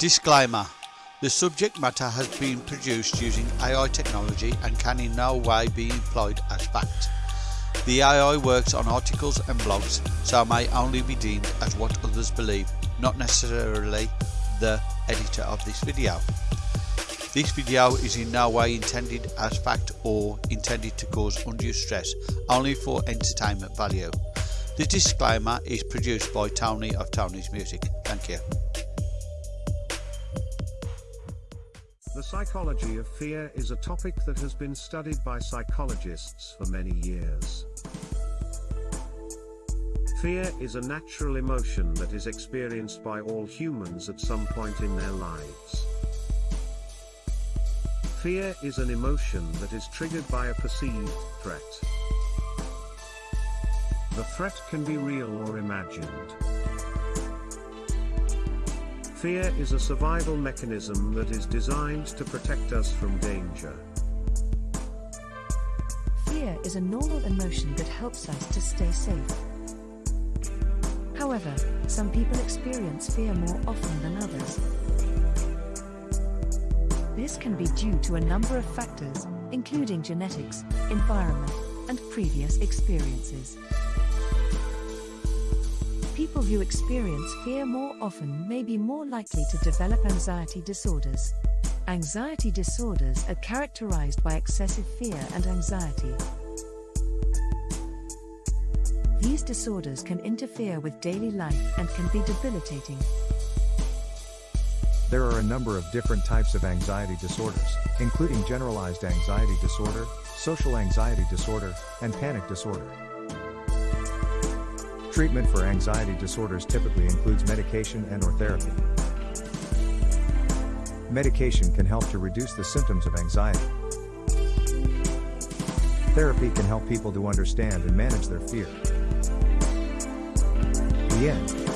Disclaimer The subject matter has been produced using AI technology and can in no way be employed as fact. The AI works on articles and blogs, so may only be deemed as what others believe, not necessarily the editor of this video. This video is in no way intended as fact or intended to cause undue stress, only for entertainment value. The disclaimer is produced by Tony of Tony's Music. Thank you. The psychology of fear is a topic that has been studied by psychologists for many years. Fear is a natural emotion that is experienced by all humans at some point in their lives. Fear is an emotion that is triggered by a perceived threat. The threat can be real or imagined. Fear is a survival mechanism that is designed to protect us from danger. Fear is a normal emotion that helps us to stay safe. However, some people experience fear more often than others. This can be due to a number of factors, including genetics, environment, and previous experiences. People who experience fear more often may be more likely to develop anxiety disorders. Anxiety disorders are characterized by excessive fear and anxiety. These disorders can interfere with daily life and can be debilitating. There are a number of different types of anxiety disorders, including generalized anxiety disorder, social anxiety disorder, and panic disorder. Treatment for anxiety disorders typically includes medication and or therapy. Medication can help to reduce the symptoms of anxiety. Therapy can help people to understand and manage their fear. The end.